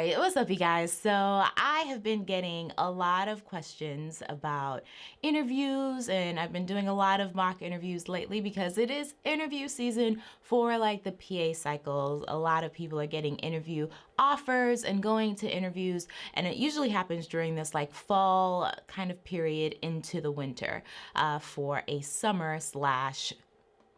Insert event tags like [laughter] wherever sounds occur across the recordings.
right, what's up, you guys? So, I have been getting a lot of questions about interviews, and I've been doing a lot of mock interviews lately because it is interview season for like the PA cycles. A lot of people are getting interview offers and going to interviews, and it usually happens during this like fall kind of period into the winter uh, for a summer slash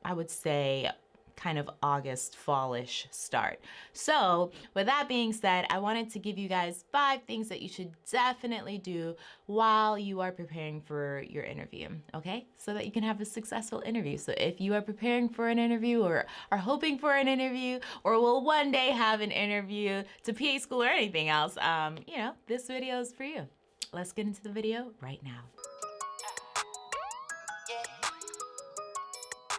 I would say kind of August fallish start. So with that being said, I wanted to give you guys five things that you should definitely do while you are preparing for your interview, okay? So that you can have a successful interview. So if you are preparing for an interview or are hoping for an interview or will one day have an interview to PA school or anything else, um, you know, this video is for you. Let's get into the video right now.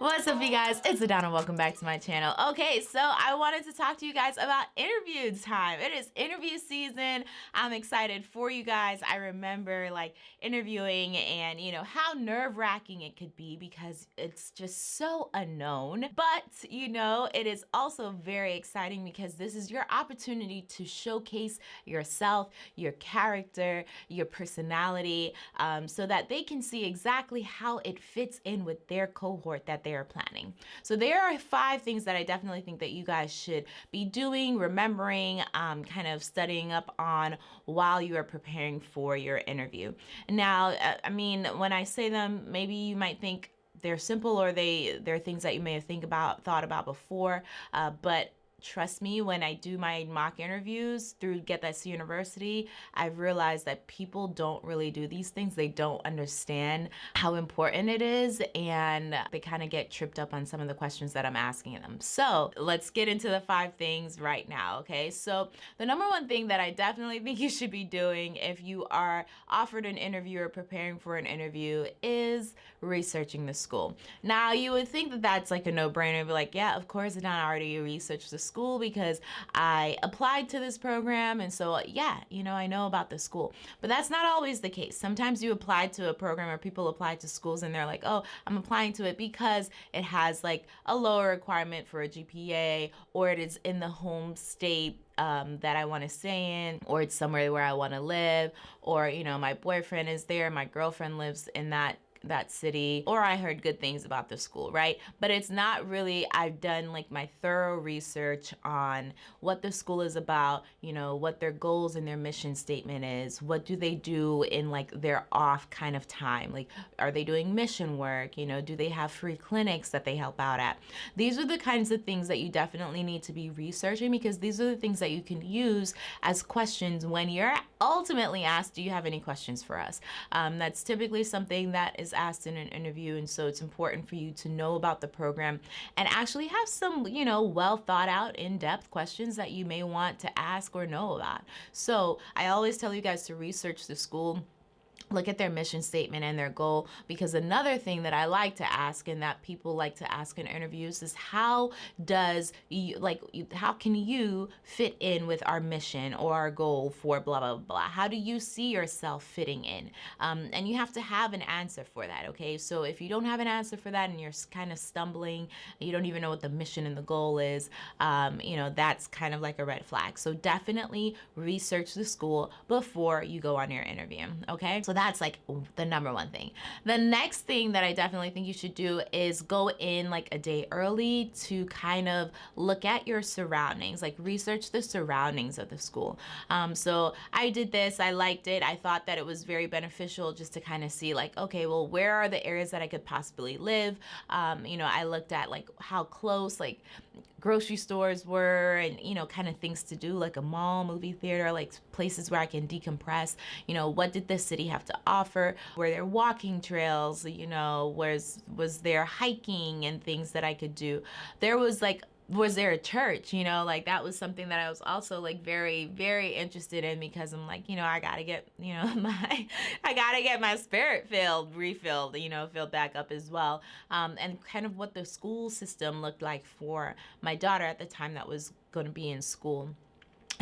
What's up you guys? It's Adana. Welcome back to my channel. Okay, so I wanted to talk to you guys about interview time. It is interview season. I'm excited for you guys. I remember like interviewing and you know how nerve-wracking it could be because it's just so unknown. But you know, it is also very exciting because this is your opportunity to showcase yourself, your character, your personality, um, so that they can see exactly how it fits in with their cohort that they are planning. So there are five things that I definitely think that you guys should be doing, remembering, um, kind of studying up on while you are preparing for your interview. Now, uh, I mean, when I say them, maybe you might think they're simple or they they're things that you may have think about thought about before, uh, but trust me, when I do my mock interviews through Get This University, I've realized that people don't really do these things. They don't understand how important it is and they kind of get tripped up on some of the questions that I'm asking them. So let's get into the five things right now, okay? So the number one thing that I definitely think you should be doing if you are offered an interview or preparing for an interview is researching the school. Now you would think that that's like a no-brainer, be like, yeah, of course, I already researched the school school because I applied to this program. And so, yeah, you know, I know about the school. But that's not always the case. Sometimes you apply to a program or people apply to schools and they're like, oh, I'm applying to it because it has like a lower requirement for a GPA or it is in the home state um, that I want to stay in, or it's somewhere where I want to live, or, you know, my boyfriend is there, my girlfriend lives in that that city or I heard good things about the school, right? But it's not really, I've done like my thorough research on what the school is about, you know, what their goals and their mission statement is, what do they do in like their off kind of time? Like, are they doing mission work? You know, do they have free clinics that they help out at? These are the kinds of things that you definitely need to be researching because these are the things that you can use as questions when you're ultimately asked, do you have any questions for us? Um, that's typically something that is asked in an interview. And so it's important for you to know about the program and actually have some, you know, well thought out in-depth questions that you may want to ask or know about. So I always tell you guys to research the school look at their mission statement and their goal because another thing that I like to ask and that people like to ask in interviews is how does you like how can you fit in with our mission or our goal for blah blah blah how do you see yourself fitting in? Um, and you have to have an answer for that okay? So if you don't have an answer for that and you're kind of stumbling you don't even know what the mission and the goal is um, you know that's kind of like a red flag. So definitely research the school before you go on your interview okay? so that's like the number one thing. The next thing that I definitely think you should do is go in like a day early to kind of look at your surroundings, like research the surroundings of the school. Um, so I did this, I liked it. I thought that it was very beneficial just to kind of see like, okay, well, where are the areas that I could possibly live? Um, you know, I looked at like how close like grocery stores were and, you know, kind of things to do like a mall, movie theater, like places where I can decompress. You know, what did the city have to offer? Were there walking trails? You know, was, was there hiking and things that I could do? There was like was there a church you know? Like that was something that i was also like very very interested in because i'm like you know i gotta get [laughs] you know my i gotta get my spirit filled refilled you know filled back up as well. Um, and kind of what the school system looked like for my daughter at the time that was going to be in school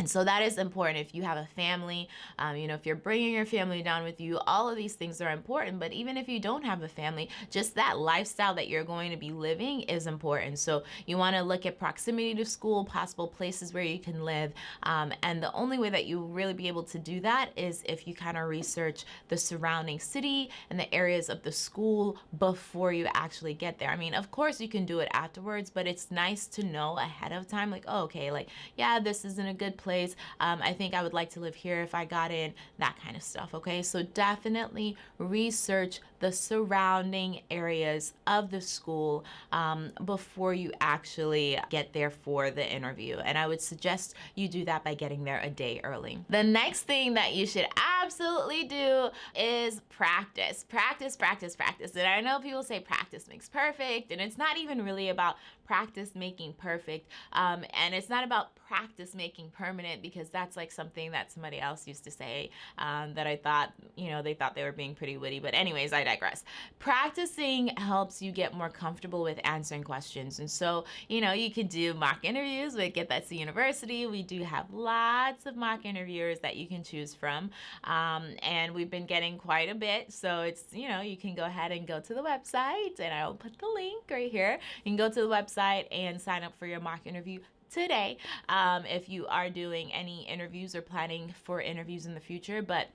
and so that is important if you have a family, um, you know, if you're bringing your family down with you, all of these things are important. But even if you don't have a family, just that lifestyle that you're going to be living is important. So you want to look at proximity to school, possible places where you can live. Um, and the only way that you will really be able to do that is if you kind of research the surrounding city and the areas of the school before you actually get there. I mean, of course you can do it afterwards, but it's nice to know ahead of time, like, oh, okay, like, yeah, this isn't a good place place. Um, I think I would like to live here if I got in, that kind of stuff. Okay, so definitely research the surrounding areas of the school um, before you actually get there for the interview. And I would suggest you do that by getting there a day early. The next thing that you should absolutely do is practice. Practice, practice, practice. And I know people say practice makes perfect, and it's not even really about practice making perfect. Um, and it's not about practice making permanent because that's like something that somebody else used to say um, that I thought, you know, they thought they were being pretty witty. But anyways, I digress. Practicing helps you get more comfortable with answering questions. And so, you know, you could do mock interviews with Get That C University. We do have lots of mock interviewers that you can choose from. Um, and we've been getting quite a bit. So it's, you know, you can go ahead and go to the website and I'll put the link right here. You can go to the website website and sign up for your mock interview today um, if you are doing any interviews or planning for interviews in the future. But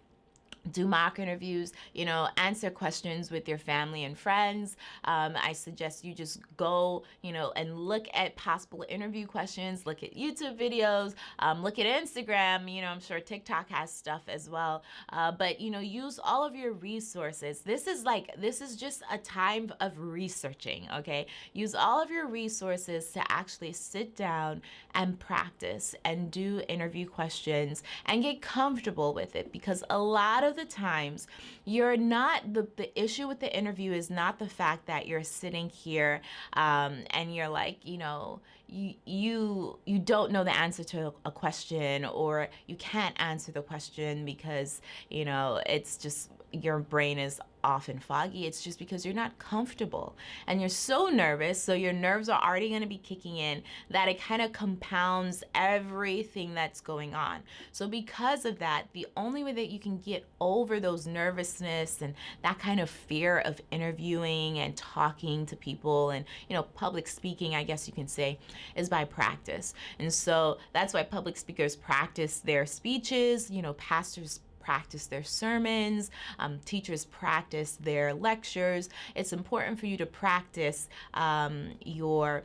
do mock interviews, you know, answer questions with your family and friends. Um, I suggest you just go, you know, and look at possible interview questions, look at YouTube videos, um, look at Instagram. You know, I'm sure TikTok has stuff as well. Uh, but, you know, use all of your resources. This is like, this is just a time of researching, okay? Use all of your resources to actually sit down and practice and do interview questions and get comfortable with it because a lot of the times you're not the, the issue with the interview is not the fact that you're sitting here um, and you're like you know you you you don't know the answer to a question or you can't answer the question because you know it's just your brain is often foggy, it's just because you're not comfortable and you're so nervous. So your nerves are already going to be kicking in that it kind of compounds everything that's going on. So because of that, the only way that you can get over those nervousness and that kind of fear of interviewing and talking to people and, you know, public speaking, I guess you can say, is by practice. And so that's why public speakers practice their speeches, you know, pastors practice their sermons, um, teachers practice their lectures. It's important for you to practice um, your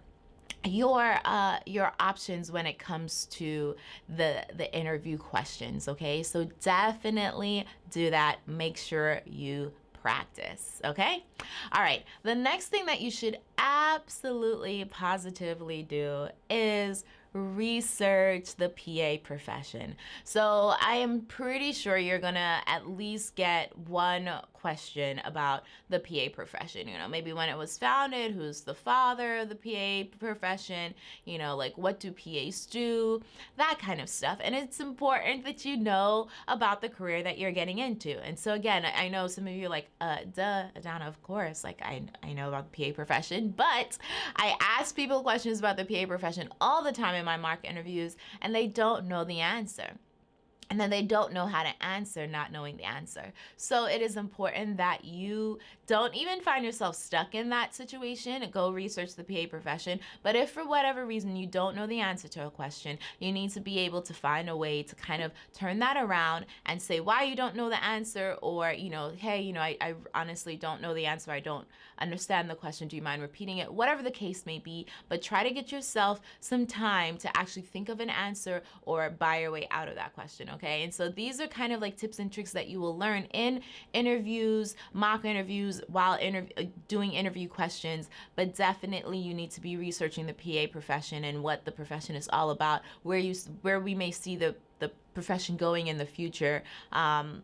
your uh your options when it comes to the the interview questions okay? So definitely do that. Make sure you practice okay? All right. The next thing that you should absolutely positively do is research the PA profession. So I am pretty sure you're gonna at least get one question about the PA profession. You know, maybe when it was founded, who's the father of the PA profession, you know, like what do PAs do, that kind of stuff. And it's important that you know about the career that you're getting into. And so again, I know some of you are like, uh, duh, Adana, of course, like I, I know about the PA profession, but I ask people questions about the PA profession all the time in my mock interviews and they don't know the answer and then they don't know how to answer not knowing the answer. So it is important that you don't even find yourself stuck in that situation. Go research the PA profession. But if for whatever reason you don't know the answer to a question, you need to be able to find a way to kind of turn that around and say why you don't know the answer or, you know, hey, you know, I, I honestly don't know the answer. I don't understand the question. Do you mind repeating it? Whatever the case may be, but try to get yourself some time to actually think of an answer or buy your way out of that question, okay? Okay? And so these are kind of like tips and tricks that you will learn in interviews, mock interviews, while interv uh, doing interview questions, but definitely you need to be researching the PA profession and what the profession is all about, where you where we may see the the profession going in the future. Um,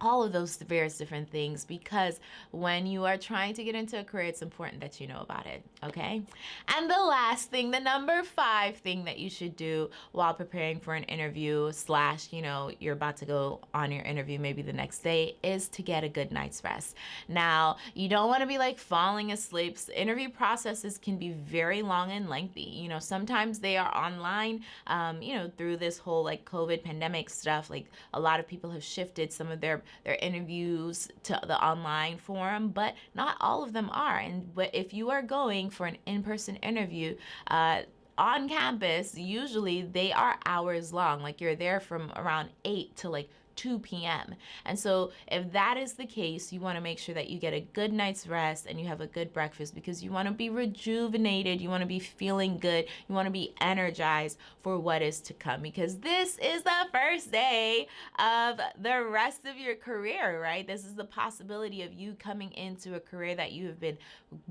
all of those various different things because when you are trying to get into a career, it's important that you know about it, okay? And the last thing, the number five thing that you should do while preparing for an interview slash, you know, you're about to go on your interview maybe the next day is to get a good night's rest. Now, you don't want to be like falling asleep. Interview processes can be very long and lengthy. You know, sometimes they are online, um, you know, through this whole like COVID pandemic stuff. Like a lot of people have shifted some of their their interviews to the online forum, but not all of them are. And but if you are going for an in-person interview, uh, on campus, usually they are hours long. Like you're there from around 8 to like 2 p.m. And so if that is the case, you want to make sure that you get a good night's rest and you have a good breakfast because you want to be rejuvenated, you want to be feeling good, you want to be energized for what is to come because this is the first day of the rest of your career, right? This is the possibility of you coming into a career that you have been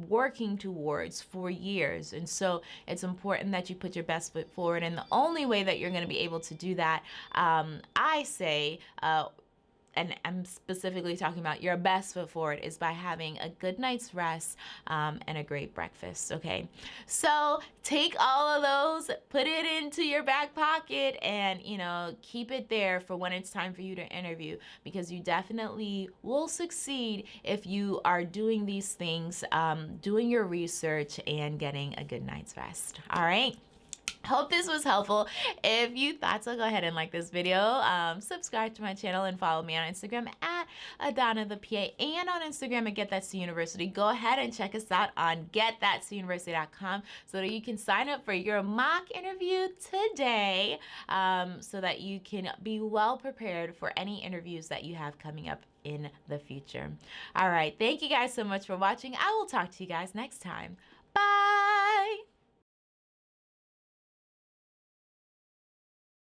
working towards for years. And so it's important that you put your best foot forward. And the only way that you're going to be able to do that, um, I say, uh, and I'm specifically talking about your best foot forward is by having a good night's rest um, and a great breakfast. Okay, so take all of those, put it into your back pocket, and you know keep it there for when it's time for you to interview because you definitely will succeed if you are doing these things, um, doing your research, and getting a good night's rest. All right. [laughs] Hope this was helpful. If you thought so, go ahead and like this video. Um, subscribe to my channel and follow me on Instagram at Adana the PA and on Instagram at Get That to University. Go ahead and check us out on getthatcuniversity.com so that you can sign up for your mock interview today um, so that you can be well prepared for any interviews that you have coming up in the future. All right. Thank you guys so much for watching. I will talk to you guys next time. Bye.